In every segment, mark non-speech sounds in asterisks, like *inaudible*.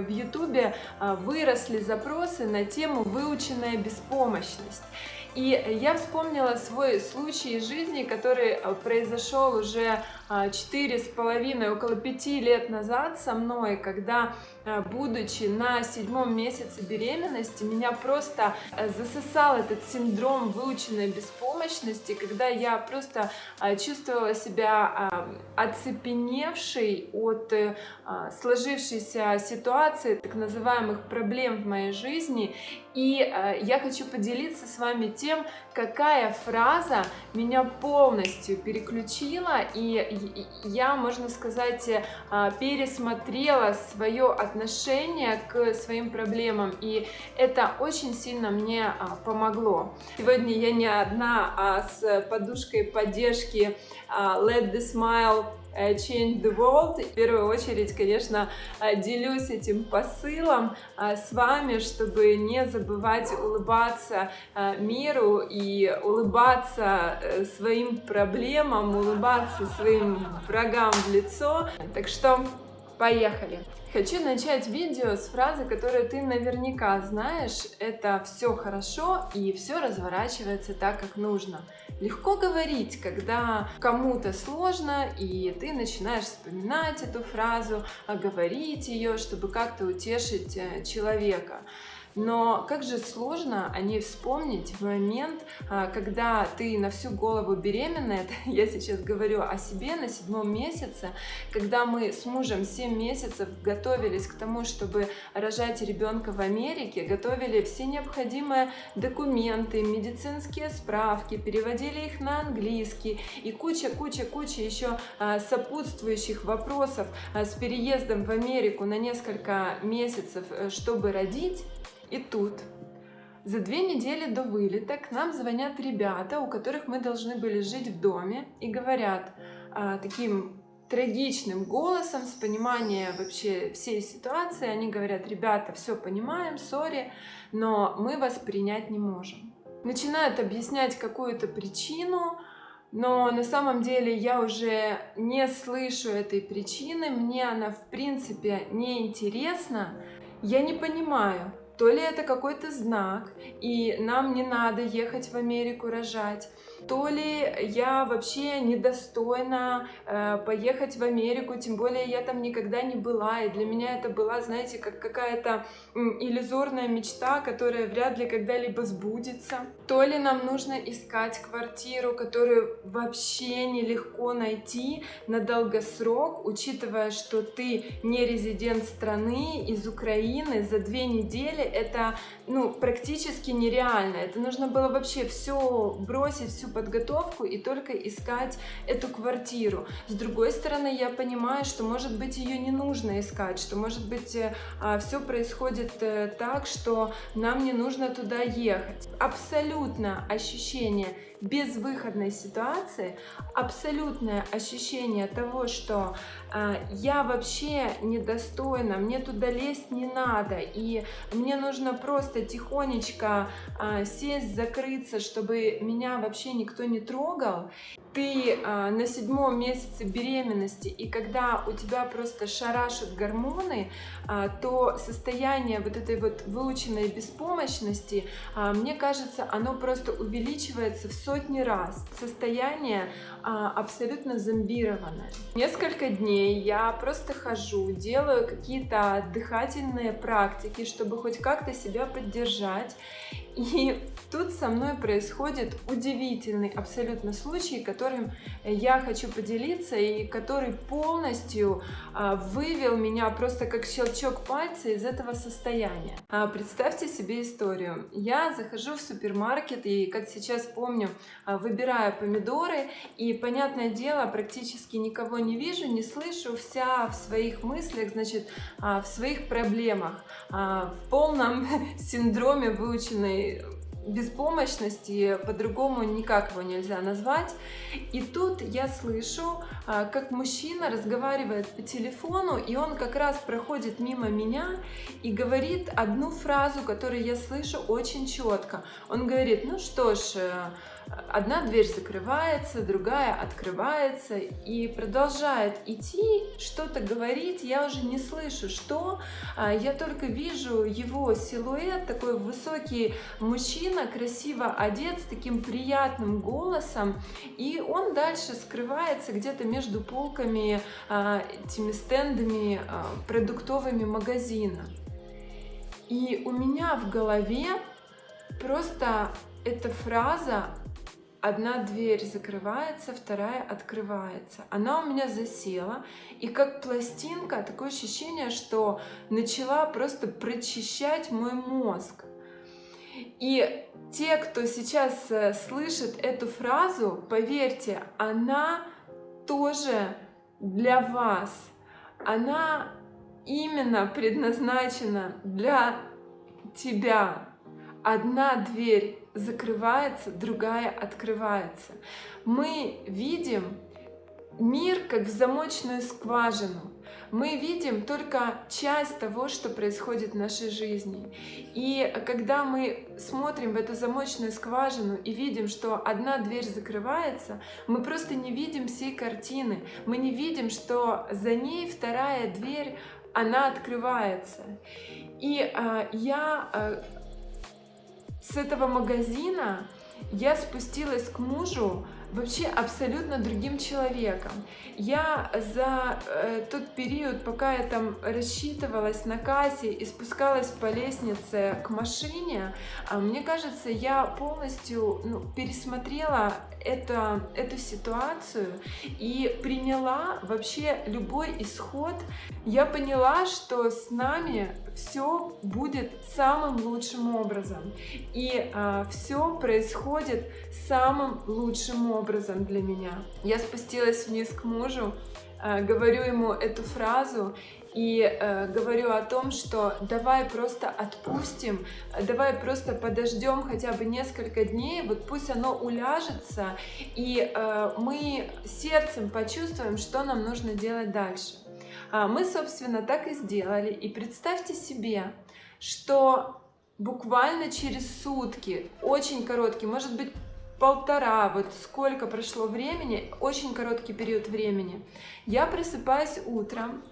В ютубе а, выросли запросы на тему выученная беспомощность. И я вспомнила свой случай из жизни, который а, произошел уже четыре с половиной, около пяти лет назад со мной, когда, будучи на седьмом месяце беременности, меня просто засосал этот синдром выученной беспомощности, когда я просто чувствовала себя оцепеневшей от э, сложившейся ситуации, так называемых проблем в моей жизни. И я хочу поделиться с вами тем, какая фраза меня полностью переключила, и я, можно сказать, а, пересмотрела свое отношение к своим проблемам, и это очень сильно мне а, помогло. Сегодня я не одна, а с подушкой поддержки а, Let the Smile Э, change the World. В первую очередь, конечно, э, делюсь этим посылом э, с вами, чтобы не забывать улыбаться миру и улыбаться своим проблемам, улыбаться своим врагам в лицо. Так что поехали! Хочу начать видео с фразы, которую ты наверняка знаешь. Это все хорошо и все разворачивается так, как нужно. Легко говорить, когда кому-то сложно, и ты начинаешь вспоминать эту фразу, а говорить ее, чтобы как-то утешить э, человека. Но как же сложно о ней вспомнить в момент, а, когда ты на всю голову беременная, *laughs* я сейчас говорю о себе на седьмом месяце, когда мы с мужем 7 месяцев готовились к тому, чтобы рожать ребенка в Америке, готовили все необходимые документы, медицинские справки, переводили их на английский и куча-куча-куча еще а, сопутствующих вопросов а, с переездом в Америку на несколько месяцев, э, чтобы родить, и тут за две недели до вылета к нам звонят ребята, у которых мы должны были жить в доме, и говорят а, таким трагичным голосом, с пониманием вообще всей ситуации, они говорят, ребята, все понимаем, сори, но мы вас принять не можем. Начинают объяснять какую-то причину, но на самом деле я уже не слышу этой причины, мне она в принципе не интересна, я не понимаю, то ли это какой-то знак, и нам не надо ехать в Америку рожать, то ли я вообще недостойна э, поехать в Америку, тем более я там никогда не была, и для меня это была, знаете, как какая-то иллюзорная мечта, которая вряд ли когда-либо сбудется. То ли нам нужно искать квартиру, которую вообще нелегко найти на долгосрок, учитывая, что ты не резидент страны из Украины за две недели, это ну, практически нереально. Это нужно было вообще все бросить, всю подготовку и только искать эту квартиру. С другой стороны, я понимаю, что может быть ее не нужно искать, что может быть э, а, все происходит э, так, что нам не нужно туда ехать. Абсолютно ощущение безвыходной ситуации, абсолютное ощущение того, что э, я вообще недостойна, мне туда лезть не надо, и мне нужно просто тихонечко э, сесть, закрыться, чтобы меня вообще никто не трогал ты э, на седьмом месяце беременности, и когда у тебя просто шарашат гормоны, э, то состояние вот этой вот выученной беспомощности, э, мне кажется, оно просто увеличивается в сотни раз. Состояние э, абсолютно зомбированное. Несколько дней я просто хожу, делаю какие-то дыхательные практики, чтобы хоть как-то себя поддержать. И тут со мной происходит удивительный абсолютно случай, которым я хочу поделиться и который полностью а, вывел меня просто как щелчок пальца из этого состояния. А, представьте себе историю. Я захожу в супермаркет и, как сейчас помню, а, выбираю помидоры и, понятное дело, практически никого не вижу, не слышу, вся в своих мыслях, значит, в своих проблемах, в полном *laughs* синдроме выученной беспомощности, по-другому никак его нельзя назвать. И тут я слышу, а, как мужчина разговаривает по телефону, и он как раз проходит мимо меня и говорит одну фразу, которую я слышу очень четко. Он говорит, ну что ж, э, одна дверь закрывается, другая открывается и продолжает идти, что-то говорить, я уже не слышу, что, а, я только вижу его силуэт, такой высокий мужчина, красиво одет, с таким приятным голосом, и он дальше скрывается где-то между полками, а, этими стендами а, продуктовыми магазина. И у меня в голове просто эта фраза одна дверь закрывается, вторая открывается. Она у меня засела, и как пластинка, такое ощущение, что начала просто прочищать мой мозг. И те, кто сейчас э, слышит эту фразу, поверьте, она тоже для вас. Она именно предназначена для тебя. Одна дверь закрывается, другая открывается. Мы видим мир как в замочную скважину. Мы видим только часть того, что происходит в нашей жизни. И когда мы смотрим в эту замочную скважину и видим, что одна дверь закрывается, мы просто не видим всей картины. Мы не видим, что за ней вторая дверь, она открывается. И а, я а, с этого магазина я спустилась к мужу вообще абсолютно другим человеком. Я за э, тот период, пока я там рассчитывалась на кассе и спускалась по лестнице к машине, э, мне кажется, я полностью ну, пересмотрела это, эту ситуацию и приняла вообще любой исход. Я поняла, что с нами все будет самым лучшим образом. И э, а, все происходит самым лучшим образом для меня. Я спустилась вниз к мужу, э, говорю ему эту фразу, и э, говорю о том, что давай просто отпустим, давай просто подождем хотя бы несколько дней, вот пусть оно уляжется, и э, мы сердцем почувствуем, что нам нужно делать дальше. А мы, собственно, так и сделали. И представьте себе, что буквально через сутки, очень короткий, может быть, полтора, вот сколько прошло времени, очень короткий период времени, я просыпаюсь утром,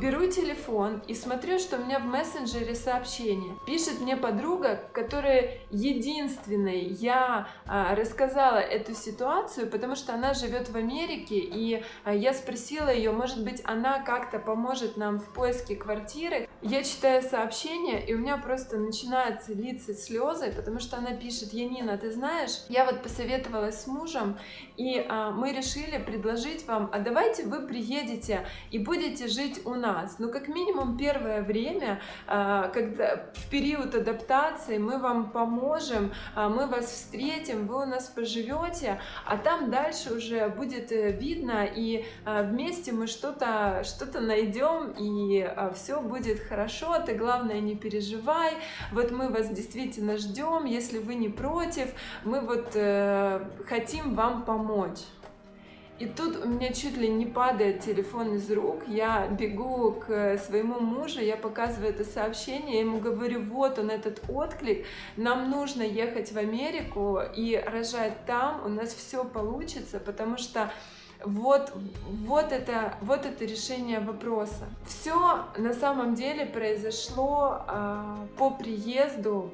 беру телефон и смотрю, что у меня в мессенджере сообщение. Пишет мне подруга, которая единственной я а, рассказала эту ситуацию, потому что она живет в Америке, и а, я спросила ее, может быть, она как-то поможет нам в поиске квартиры. Я читаю сообщение, и у меня просто начинаются литься слезы, потому что она пишет, Янина, ты знаешь, я вот посоветовалась с мужем, и мы решили предложить вам, а давайте вы приедете и будете жить жить у нас. Но как минимум первое время, а, когда в период адаптации мы вам поможем, а, мы вас встретим, вы у нас поживете, а там дальше уже будет э, видно, и а, вместе мы что-то что, -то, найдем, и все будет хорошо, ты главное не переживай, вот мы вас действительно ждем, если вы не против, мы вот э, хотим вам помочь. И тут у меня чуть ли не падает телефон из рук, я бегу к своему мужу, я показываю это сообщение, я ему говорю, вот он этот отклик, нам нужно ехать в Америку и рожать там, у нас все получится, потому что вот, вот, это, вот это решение вопроса. Все на самом деле произошло э, по приезду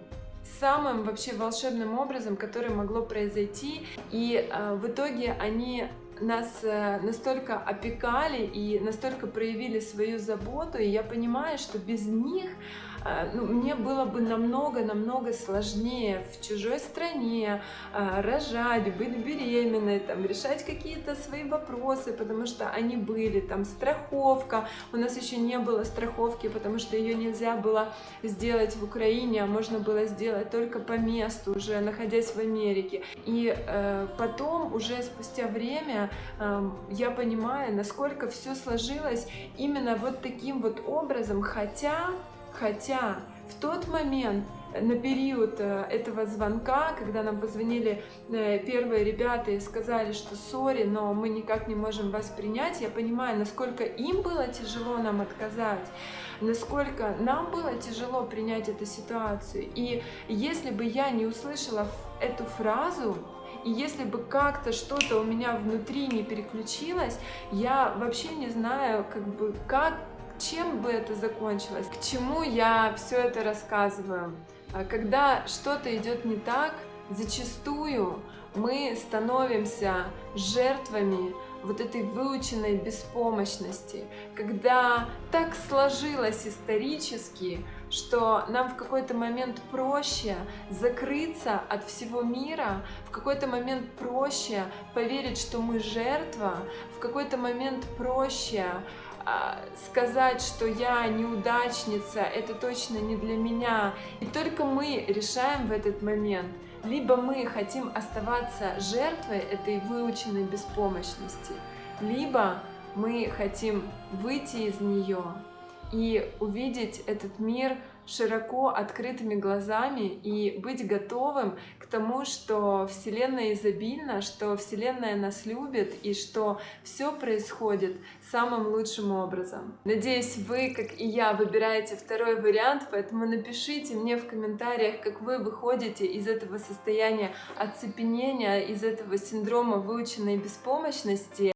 самым вообще волшебным образом, который могло произойти. И э, в итоге они нас э, настолько опекали и настолько проявили свою заботу, и я понимаю, что без них ну, мне было бы намного-намного сложнее в чужой стране а, рожать, быть беременной, там, решать какие-то свои вопросы, потому что они были, там, страховка, у нас еще не было страховки, потому что ее нельзя было сделать в Украине, а можно было сделать только по месту, уже находясь в Америке. И э, потом, уже спустя время, э, я понимаю, насколько все сложилось именно вот таким вот образом, хотя Хотя в тот момент на период э, этого звонка, когда нам позвонили э, первые ребята и сказали, что сори, но мы никак не можем вас принять, я понимаю, насколько им было тяжело нам отказать, насколько нам было тяжело принять эту ситуацию. И если бы я не услышала эту фразу, и если бы как-то что-то у меня внутри не переключилось, я вообще не знаю, как бы, как, чем бы это закончилось, к чему я все это рассказываю. А когда что-то идет не так, зачастую мы становимся жертвами вот этой выученной беспомощности, когда так сложилось исторически, что нам в какой-то момент проще закрыться от всего мира, в какой-то момент проще поверить, что мы жертва, в какой-то момент проще сказать, что я неудачница, это точно не для меня. И только мы решаем в этот момент, либо мы хотим оставаться жертвой этой выученной беспомощности, либо мы хотим выйти из нее и увидеть этот мир широко открытыми глазами и быть готовым к тому, что Вселенная изобильна, что Вселенная нас любит и что все происходит самым лучшим образом. Надеюсь, вы, как и я, выбираете второй вариант, поэтому напишите мне в комментариях, как вы выходите из этого состояния оцепенения, из этого синдрома выученной беспомощности.